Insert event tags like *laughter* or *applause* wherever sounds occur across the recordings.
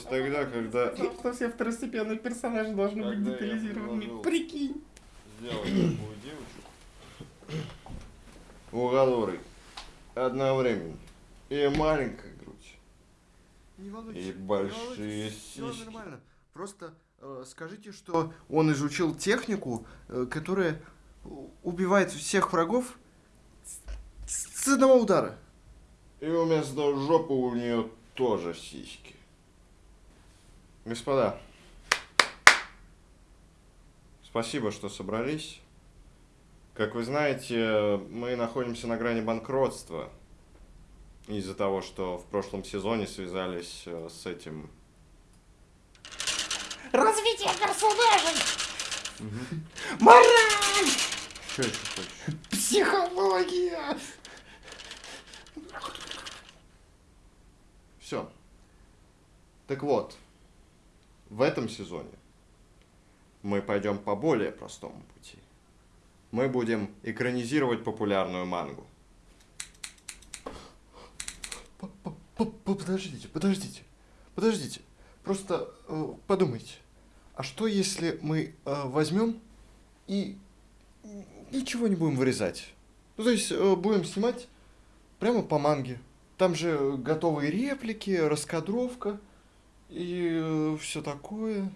тогда, когда... Что все второстепенные персонажи должны быть предложил. Прикинь. сделать такую девочку. У которой одновременно и маленькая грудь, Не волнуйтесь. и большие сиськи. нормально. Просто э, скажите, что он изучил технику, э, которая убивает всех врагов с, с одного удара. И вместо жопы у нее тоже сиськи. Господа, спасибо, что собрались. Как вы знаете, мы находимся на грани банкротства из-за того, что в прошлом сезоне связались э, с этим Развитие персонажей. Мораль. Что еще хочешь? Психология. Все. Так вот, в этом сезоне мы пойдем по более простому пути. Мы будем экранизировать популярную мангу. Подождите, подождите, подождите. Просто э, подумайте. А что если мы э, возьмем и ничего не будем вырезать? Ну, то есть э, будем снимать прямо по манге. Там же готовые реплики, раскадровка и все такое.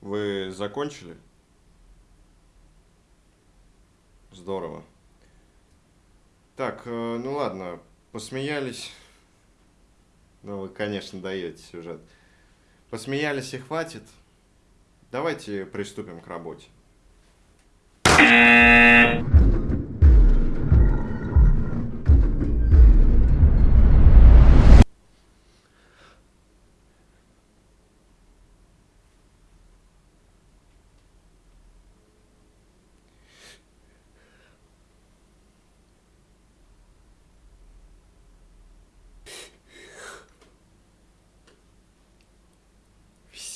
Вы закончили? Здорово. Так, э, ну ладно, посмеялись. Ну, вы, конечно, даете сюжет. Посмеялись и хватит. Давайте приступим к работе.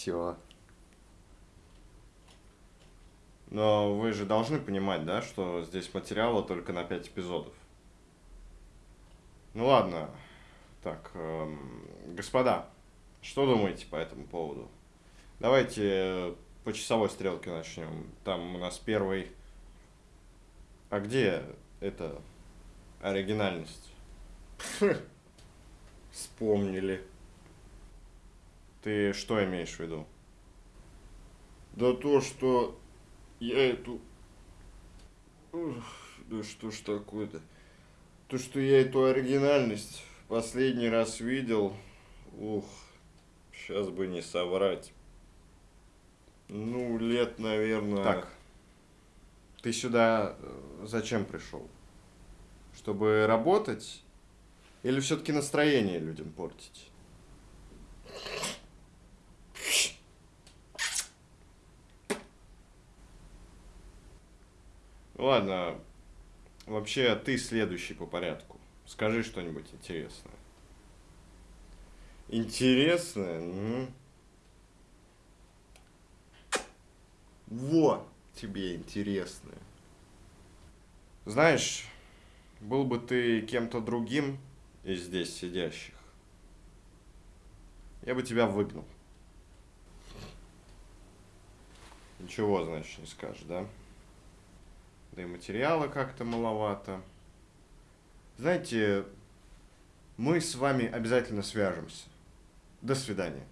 Все. Но вы же должны понимать, да, что здесь материала только на 5 эпизодов. Ну ладно. Так, эм, господа, что думаете по этому поводу? Давайте по часовой стрелке начнем. Там у нас первый... А где это оригинальность? *laughs* Вспомнили. Ты что имеешь в виду? Да то, что я эту... Ух, да что ж такое-то? То, что я эту оригинальность последний раз видел, ух, сейчас бы не соврать. Ну, лет, наверное... Так. Ты сюда э, зачем пришел? Чтобы работать? Или все-таки настроение людям портить? Ладно, вообще ты следующий по порядку. Скажи что-нибудь интересное. Интересное? М. Во, тебе интересное. Знаешь, был бы ты кем-то другим из здесь сидящих, я бы тебя выгнал. Ничего, значит, не скажешь, да? Да и материала как-то маловато. Знаете, мы с вами обязательно свяжемся. До свидания.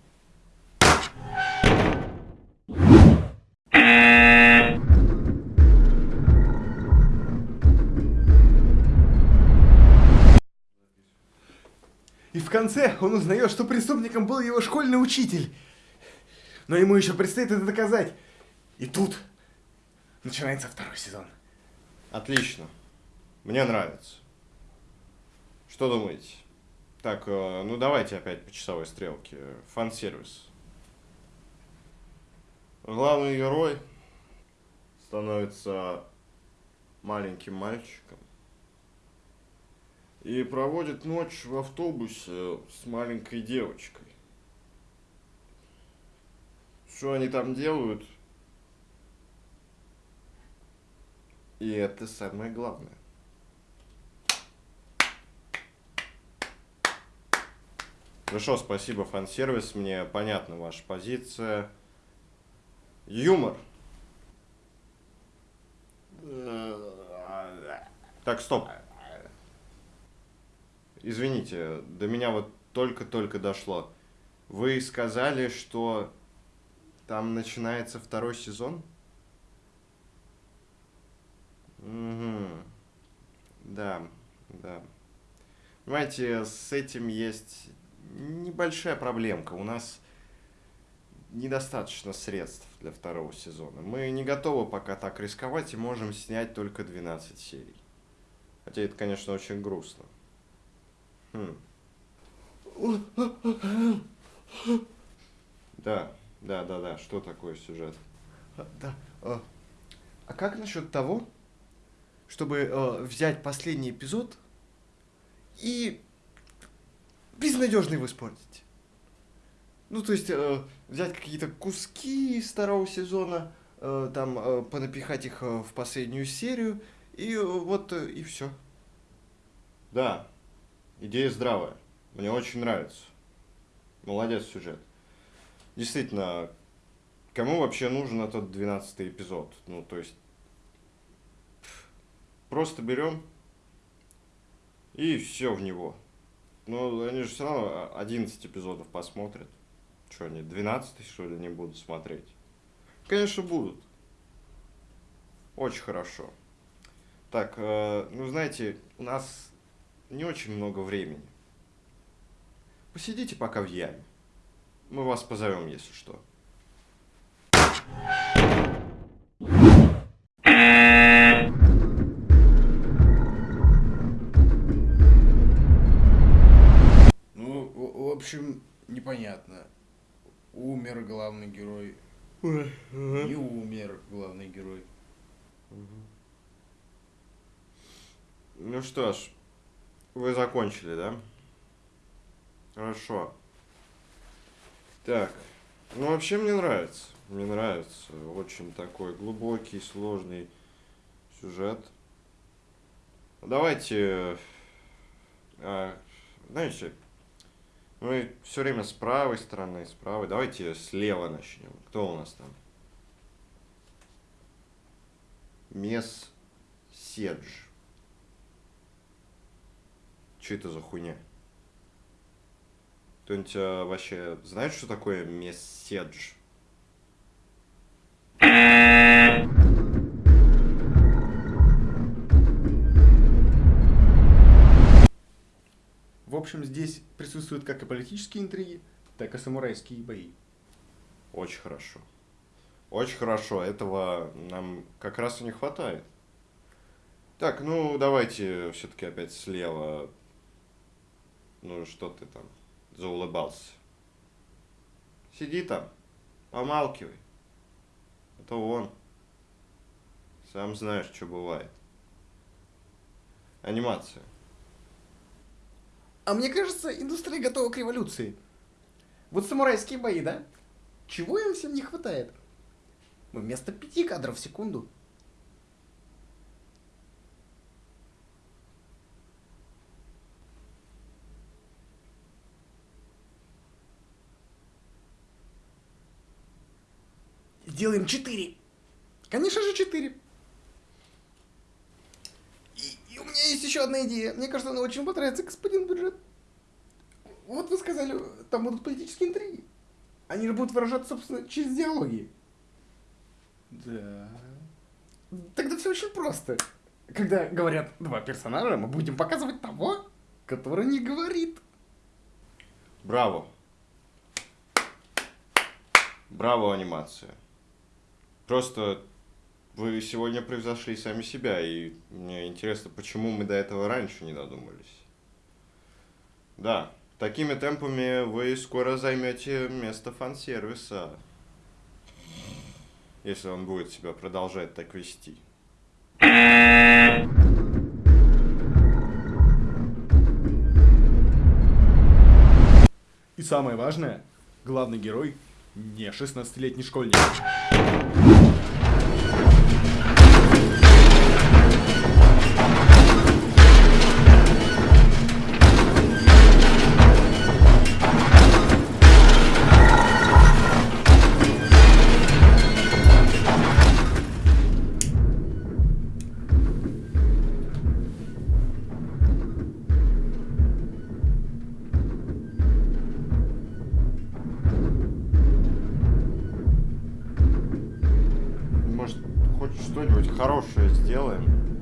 И в конце он узнает, что преступником был его школьный учитель. Но ему еще предстоит это доказать. И тут начинается второй сезон. Отлично. Мне нравится. Что думаете? Так, э, ну давайте опять по часовой стрелке. Фан-сервис. Главный герой становится маленьким мальчиком и проводит ночь в автобусе с маленькой девочкой. Что они там делают? И это самое главное. Хорошо, спасибо, фан-сервис. Мне понятна ваша позиция. Юмор. Так, стоп. Извините, до меня вот только-только дошло. Вы сказали, что там начинается второй сезон? Угу. Да, да. Понимаете, с этим есть небольшая проблемка. У нас недостаточно средств для второго сезона. Мы не готовы пока так рисковать и можем снять только 12 серий. Хотя это, конечно, очень грустно. Хм. Да, да, да, да. Что такое сюжет? А, Да. а, А как насчет того, чтобы э, взять последний эпизод и безнадежно его испортить? Ну, то есть э, взять какие-то куски из второго сезона, э, там э, понапихать их э, в последнюю серию, и э, вот э, и все. Да, идея здравая. Мне очень нравится. Молодец сюжет. Действительно, кому вообще нужен этот 12 эпизод? Ну, то есть, просто берем и все в него. Ну, они же все равно 11 эпизодов посмотрят. Что, они 12 что ли не будут смотреть? Конечно, будут. Очень хорошо. Так, э, ну, знаете, у нас не очень много времени. Посидите пока в яме. Мы вас позовем, если что. Общем, непонятно. Умер главный герой. Не умер главный герой. Ну что ж, вы закончили, да? Хорошо. Так, ну вообще мне нравится. Мне нравится. Очень такой глубокий, сложный сюжет. Давайте, а, знаете, мы все время с правой стороны, с правой. Давайте слева начнем. Кто у нас там? Мес Седж. Что это за хуйня? Кто-нибудь а, вообще знает, что такое месседж? Общем, здесь присутствуют как и политические интриги, так и самурайские бои. Очень хорошо. Очень хорошо. Этого нам как раз и не хватает. Так, ну давайте все-таки опять слева. Ну что ты там заулыбался? Сиди там, помалкивай. А то вон. Сам знаешь, что бывает. Анимация. А мне кажется, индустрия готова к революции. Вот самурайские бои, да? Чего им всем не хватает? Мы вместо пяти кадров в секунду Делаем четыре. Конечно же четыре. Меня есть еще одна идея. Мне кажется, она очень понравится господин бюджет. Вот вы сказали, там будут политические интриги. Они же будут выражаться, собственно, через диалоги. Да. Тогда все очень просто. Когда говорят два персонажа, мы будем показывать того, который не говорит. Браво. Браво, анимация. Просто вы сегодня превзошли сами себя, и мне интересно, почему мы до этого раньше не додумались. Да, такими темпами вы скоро займете место фан-сервиса, если он будет себя продолжать так вести. И самое важное, главный герой не 16-летний школьник. Сделаем?